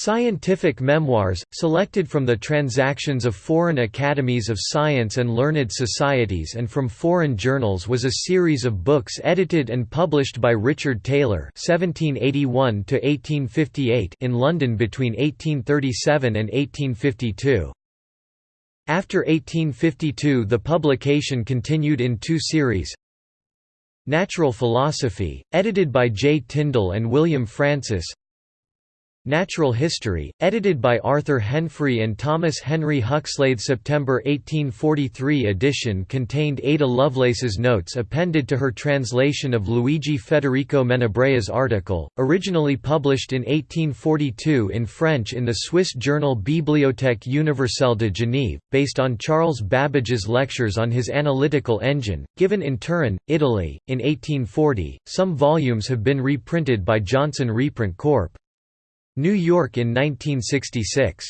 Scientific memoirs, selected from the transactions of foreign academies of science and learned societies and from foreign journals was a series of books edited and published by Richard Taylor (1781–1858) in London between 1837 and 1852. After 1852 the publication continued in two series Natural Philosophy, edited by J. Tyndall and William Francis Natural History, edited by Arthur Henfrey and Thomas Henry Huxley. September 1843 edition contained Ada Lovelace's notes appended to her translation of Luigi Federico Menabrea's article, originally published in 1842 in French in the Swiss journal Bibliothèque universelle de Genève, based on Charles Babbage's lectures on his analytical engine, given in Turin, Italy, in 1840. Some volumes have been reprinted by Johnson Reprint Corp. New York in 1966.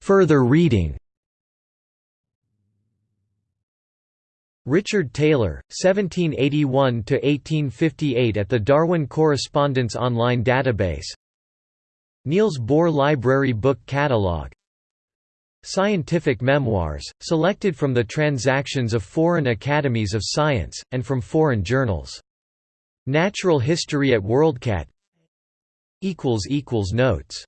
Further reading. Richard Taylor, 1781–1858 at the Darwin Correspondence Online Database. Niels Bohr Library Book Catalogue Scientific memoirs, selected from the transactions of foreign academies of science, and from foreign journals. Natural History at WorldCat Notes